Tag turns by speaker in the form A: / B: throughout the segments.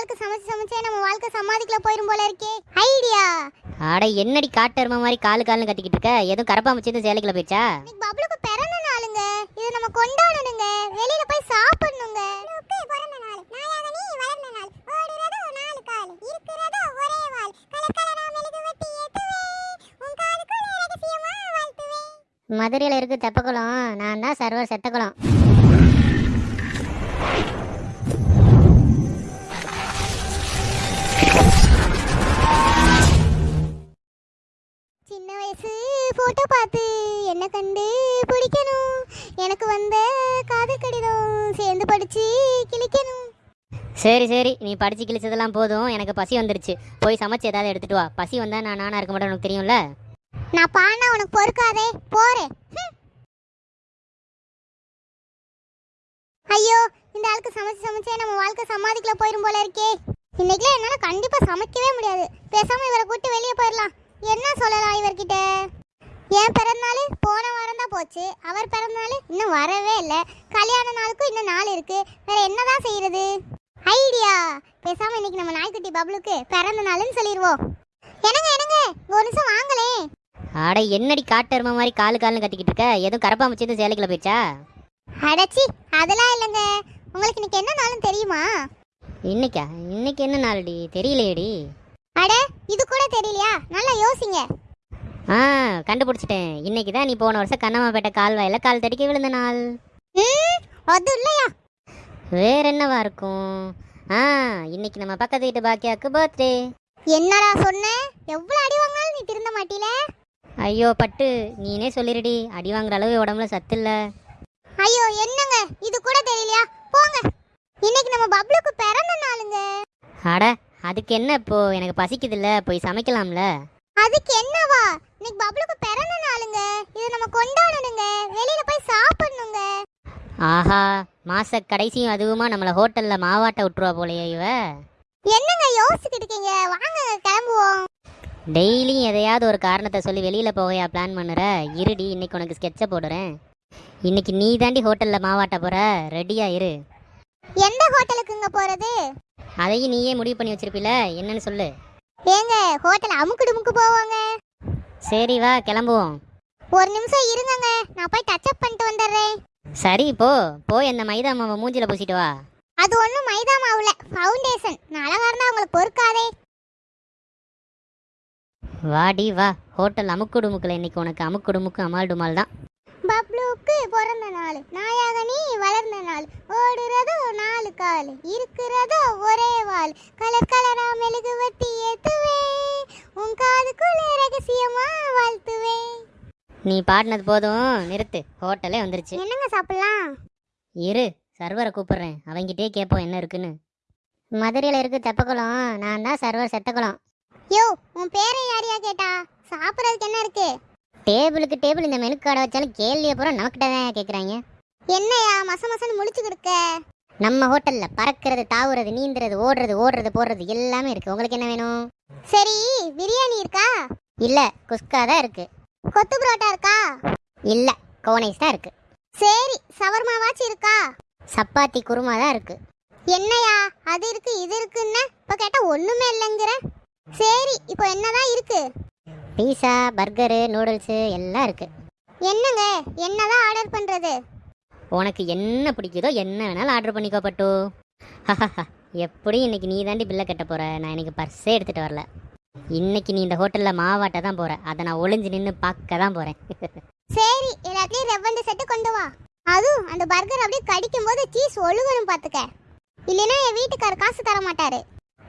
A: ஆளுக்கு சமைச்சு சமைச்சே நம்ம வாழ்க்கை சமாதிக்குள்ள போயிரும் போல இருக்கே. ஐடியா.
B: ஆட என்னடி காட்டரும மாதிரி காலு காலுன்னு கத்திக்கிட்டு இருக்க? எதுவும் கரப்பா முச்சு சேலைக்குள்ள போயிடுச்சா?
A: பப்ளுக்கு பிறந்த நாளுங்க. இது நம்ம கொண்டாடணுங்க. வெளியில போய் சாப்பிடணுங்க.
B: மதுரையில் இருக்கு தெப்பக்குளம். நான் தான் சர்வர் செத்தக்குளம்.
A: வயசு போட்டோ பார்த்து என்ன கண்டு பிடிக்கணும். எனக்கு வந்த காதல் கடிதம் சேர்ந்து படிச்சு கிழிக்கணும்.
B: சரி சரி. நீ படிச்சு கிழிச்சதெல்லாம் போதும். எனக்கு பசி வந்துருச்சு. போய் சமைச்சு ஏதாவது எடுத்துட்டு வா. பசி வந்தா நான் நானா இருக்க மாட்டேன் உனக்கு தெரியும்ல?
A: நான் பாடினா உனக்கு பொறுக்காதே. ஹம். ஐயோ இந்த ஆளுக்கு சமைச்சு சமைச்சே நம்ம வாழ்க்கை சமாதிக்குள்ள போயிரும் போல இருக்கே. இன்னைக்குலாம் என்னால கண்டிப்பா சமைக்கவே முடியாது. பேசாம இவரை கூட்டு வெளியே போயிடலாம் என்ன சொல்லலாம் இவர்கிட்ட? என் பிறந்தநாள் போன வாரம் தான் போச்சு. அவர் பிறந்தநாள் இன்னும் வரவே இல்லை. கல்யாண நாளுக்கும் இன்னும் நாள் இருக்கு. வேற என்னதான் செய்யறது ஐடியா! பேசாம இன்னைக்கு நம்ம நாய்க்குட்டி பப்ளுக்கு பிறந்த நாள்னு சொல்லிடுவோம் என்னங்க? என்னங்க ஒரு நிமிஷம் வாங்களே.
B: ஆட என்னடி காட்டரும மாதிரி காலு காலுன்னு கத்திக்கிட்டு இருக்க? எதுவும் கரப்பா முச்சு சேலைக்குள்ள போயிடுச்சா?
A: அடச்சி அதெல்லாம் இல்லைங்க. உங்களுக்கு இன்னைக்கு என்ன நாளும் தெரியுமா?
B: இன்னைக்கா? இன்னைக்கு என்ன நாள்டி? தெரியலையேடி.
A: அட இது கூட தெரியலையா? நல்லா யோசிங்க.
B: ஆ கண்டுபிடிச்சிட்டேன். இன்னைக்கு தான் நீ போன வருஷம் கண்ணம்மாப்பேட்டை கால்வாயில கால் தடிக்க விழுந்த நாள்.
A: அது இல்லையா?
B: வேற என்னவா இருக்கும்? ஆ இன்னைக்கு நம்ம பக்கத்து வீட்டு பாக்கியாக்கு பர்த்டே
A: என்னடா சொன்ன? எவ்வளவு அடி வாங்கினாலும் நீ திருந்த மாட்டீல?
B: ஐயோ பட்டு. நீனே சொல்லிருடி. அடி வாங்குற அளவு உடம்புல சத்து இல்ல.
A: ஐயோ என்னங்க? இது கூட தெரியலையா? போங்க. இன்னைக்கு நம்ம பப்ளுக்கு பிறந்த நாளுங்க.
B: அட அதுக்கு என்ன இப்போ? எனக்கு பசிக்குது இல்ல போய் சமைக்கலாம்ல.
A: அதுக்கு என்னவா? இன்னைக்கு பப்ளுக்கு பிறந்த நாளுங்க இது நம்ம கொண்டாடணுங்க. வெளியில போய் சாப்பிடணுங்க.
B: ஆஹா மாச கடைசியும் அதுவுமா நம்மள ஹோட்டல்ல மாவாட்ட விட்டுருவா போலயே இவ.
A: என்னங்க யோசிச்சுக்கிட்டு இருக்கீங்க? வாங்க கிளம்புவோம்.
B: டெய்லியும் எதையாவது ஒரு காரணத்தை சொல்லி வெளியில போகையா பிளான் பண்ணுற? இருடி இன்னைக்கு உனக்கு ஸ்கெட்சை போடுறேன். இன்னைக்கு நீ தாண்டி ஹோட்டல்ல மாவாட்ட போற? ரெடியா இரு.
A: எந்த ஹோட்டலுக்குங்க போறது?
B: அதையும் நீயே முடிவு பண்ணி வச்சிருப்பில என்னன்னு சொல்லு.
A: ஏங்க ஹோட்டல் அமுக்கு டுமுக்கு போவாங்க.
B: சரி வா கிளம்புவோம்.
A: ஒரு நிமிஷம் இருங்கங்க நான் போய் டச் அப் பண்ணிட்டு வந்துடுறேன்.
B: சரி போ. போய் அந்த மைதா மாவை மூஞ்சில பூசிட்டு வா.
A: அது ஒன்றும் மைதா மாவுல ஃபவுண்டேஷன் நான் அழகா இருந்தா உங்களுக்கு பொறுக்காதே.
B: வாடி வா. ஹோட்டல் அமுக்குடுமுக்கில் இன்னைக்கு உனக்கு அமுக்குடுமுக்கு அமால் டுமால் தான்.
A: பப்ளுக்கு பிறந்த நாள் நாயாக நீ வளர்ந்த நாள் ஓடுறதோ நாலு கால் இருக்கிறதோ ஒரே வால். கலர் கலரா மெழுகு வட்டி ஏத்துவே உன் காதுக்குள்ள ரகசியமா வாழ்த்துவே.
B: நீ பாடினது போதும் நிறுத்து. ஹோட்டலே வந்துருச்சு.
A: என்னங்க சாப்பிடலாம்?
B: இரு சர்வரை கூப்பிடுறேன். அவங்கிட்டே கேட்போம் என்ன இருக்குன்னு. மதுரையில் இருக்கு தெப்பக்குளம் நான் தான் சர்வர் செத்தக்குளம்.
A: யோ உன் பேரை யாரையா கேட்டா? சாப்பிட்றதுக்கு என்ன இருக்கு?
B: டேபிளுக்கு டேபிள் இந்த மெனு கார்டை வச்சாலும் கேள்வியை பூரா நமக்கிட்ட தான் கேட்குறாங்க
A: என்னையா மச மசன்னு முழிச்சுக்கிட்டு இருக்க?
B: நம்ம ஹோட்டலில் பறக்கிறது தாவுறது நீந்துறது ஓடுறது ஓடுறது போடுறது எல்லாமே இருக்கு. உங்களுக்கு என்ன வேணும்?
A: சரி பிரியாணி இருக்கா?
B: இல்லை குஸ்கா தான் இருக்கு.
A: கொத்து புரோட்டா இருக்கா?
B: இல்லை கோனைஸ் தான் இருக்கு.
A: சரி சவர்மாவாச்சும் இருக்கா?
B: சப்பாத்தி குருமா தான் இருக்கு.
A: என்னையா அது இருக்கு இது இருக்குன்னா? இப்ப கேட்டா ஒண்ணுமே இல்லைங்கிற. சரி இப்போ என்னதான் இருக்கு?
B: பீஸா பர்கரு நூடுல்ஸு எல்லாம் இருக்கு.
A: என்னங்க? என்னதான் ஆர்டர் பண்றது?
B: உனக்கு என்ன பிடிக்குதோ என்ன வேணாலும் ஆர்டர் பண்ணிக்கோ பட்டு. எப்படி இன்னைக்கு நீ தாண்டி பில்லை கட்ட போற? நான் இன்னைக்கு பர்ஸே எடுத்துட்டு வரல. இன்னைக்கு நீ இந்த ஹோட்டல்ல மாவாட்ட தான் போற. அதை நான் ஒளிஞ்சு நின்று பார்க்க தான் போறேன்.
A: சரி எல்லாத்தையும் ரெவண்டு செட்டு கொண்டு வா. அதுவும் அந்த பர்கர் அப்படியே கடிக்கும் போது சீஸ் ஒழுகணும் பாத்துக்க. இல்லைன்னா என் வீட்டுக்காரர் காசு தர மாட்டாரு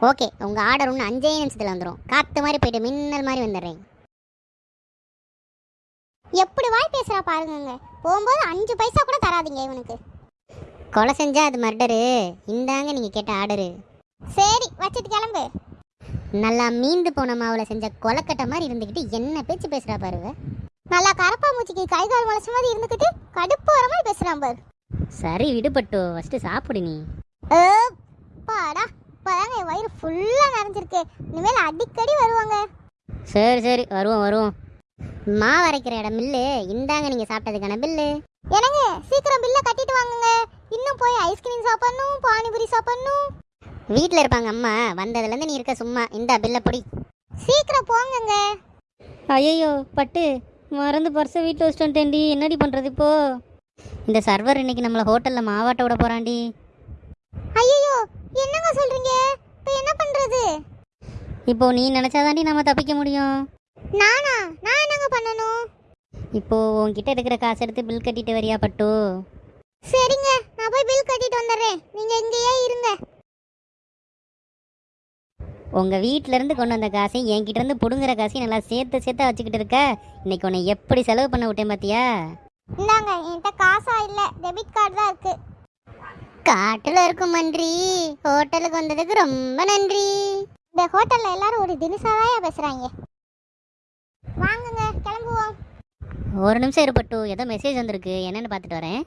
B: ஓகே உங்க ஆர்டர் ஒன்று அஞ்சே நிமிஷத்துல வந்துடும் காத்து மாதிரி போயிட்டு மின்னல் மாதிரி வந்துடுறேன்.
A: எப்படி வாய் பேசுறா பாருங்கங்க. போகும்போது அஞ்சு பைசா கூட தராதீங்க இவனுக்கு.
B: கொலை செஞ்சா அது மர்டரு. இந்தாங்க நீங்க கேட்ட ஆர்டரு.
A: சரி வச்சுட்டு கிளம்பு.
B: நல்லா மீந்து போன மாவுல செஞ்ச கொலக்கட்டை மாதிரி இருந்துக்கிட்டு என்ன பேச்சு பேசுறா பாருங்க
A: நல்லா கரப்பா மூச்சிக்கு கை கால் முளைச்ச மாதிரி இருந்துக்கிட்டு கடுப்பு வர மாதிரி பேசுறான் பாரு.
B: சரி விடுபட்டு ஃபர்ஸ்ட் சாப்பிடு நீ.
A: பாடா இப்பதாங்க என் வயிறு ஃபுல்லா நிறைஞ்சிருக்கு. இனிமேல் அடிக்கடி வருவாங்க.
B: சரி சரி வருவோம் வருவோம். மாவு அரைக்கிற இடம் பில்லு இந்தாங்க நீங்க சாப்பிட்டதுக்கான பில்லு.
A: என்னங்க சீக்கிரம் பில்ல கட்டிட்டு வாங்குங்க. இன்னும் போய் ஐஸ்கிரீம் சாப்பிடணும் பானிபூரி சாப்பிடணும்.
B: வீட்டில் இருப்பாங்க அம்மா. வந்ததுலேருந்து நீ இருக்க சும்மா. இந்த பில்லை பொடி.
A: சீக்கிரம் போங்கங்க.
B: ஐயோ பட்டு. மறந்து பர்ஸை வீட்டில் வச்சுட்டு வந்துட்டேன்டி என்னடி பண்ணுறது இப்போ? இந்த சர்வர் இன்னைக்கு நம்மளை ஹோட்டலில் மாவாட்ட விட போகிறான்டி
A: ஐயோ என்னங்க சொல்றீங்க? இப்போ என்ன பண்றது?
B: இப்போ நீ நினச்சாதாண்டி நம்ம தப்பிக்க முடியும்.
A: நானா? நான் என்னங்க பண்ணணும்?
B: இப்போ உன்கிட்ட இருக்கிற காசு எடுத்து பில் கட்டிட்டு வரியா பட்டு?
A: சரிங்க நான் போய் பில் கட்டிட்டு வந்துடுறேன். நீங்க இங்கேயே இருங்க.
B: உங்கள் வீட்டிலேருந்து கொண்டு வந்த காசையும் என்கிட்ட இருந்து பிடுங்குற காசையும் நல்லா சேர்த்து சேர்த்து வச்சுக்கிட்டு இருக்க? இன்னைக்கு உன்னை எப்படி செலவு பண்ண விட்டேன் பார்த்தியா
A: இந்தாங்க என்கிட்ட காசா இல்ல டெபிட் கார்டு தான் இருக்கு.
B: காட்டில் இருக்கும் மன்றி. ஹோட்டலுக்கு வந்ததுக்கு ரொம்ப நன்றி.
A: இந்த ஹோட்டல்ல எல்லாரும் ஒரு தினசாதாயா பேசுறாங்க. வாங்குங்க கிளம்புவோம்.
B: ஒரு நிமிஷம் இருப்பட்டு ஏதோ மெசேஜ் வந்திருக்கு. என்னன்னு பார்த்துட்டு வரேன்.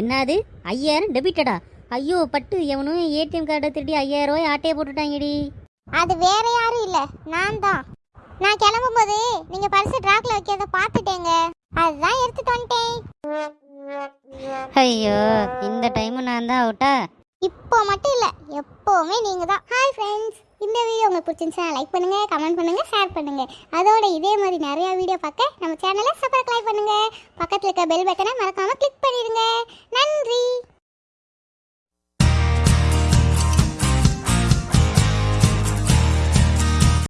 B: என்னது? ஐயாயிரம் டெபிட்டடா ஐயோ பட்டு எவனும் ஏடிஎம் கார்டை திருடி ஐயாயிரம் ரூபாய் ஆட்டையை போட்டுட்டாங்கடி.
A: அது வேற யாரும் இல்ல நான் தான். நான் கிளம்பும்போது நீங்க பரிசு ட்ராக்ல வைக்கிறத பார்த்துட்டேங்க. அதுதான் எடுத்துட்டு வந்துட்டேன்.
B: ஐயோ இந்த டைமும் நான் தான் அவுட்டா
A: இப்போ மட்டும் இல்ல எப்பவுமே நீங்க தான். ஹாய் ஃப்ரெண்ட்ஸ் இந்த வீடியோ உங்களுக்கு பிடிச்சிருந்துச்சுன்னா லைக் பண்ணுங்கள் கமெண்ட் பண்ணுங்கள் ஷேர் பண்ணுங்கள் அதோட இதே மாதிரி நிறையா வீடியோ பார்க்க நம்ம சேனலை சப்ஸ்கிரைப் பண்ணுங்கள் பக்கத்தில் இருக்க பெல் பட்டனை மறக்காமல் கிளிக் பண்ணிடுங்க. நன்றி.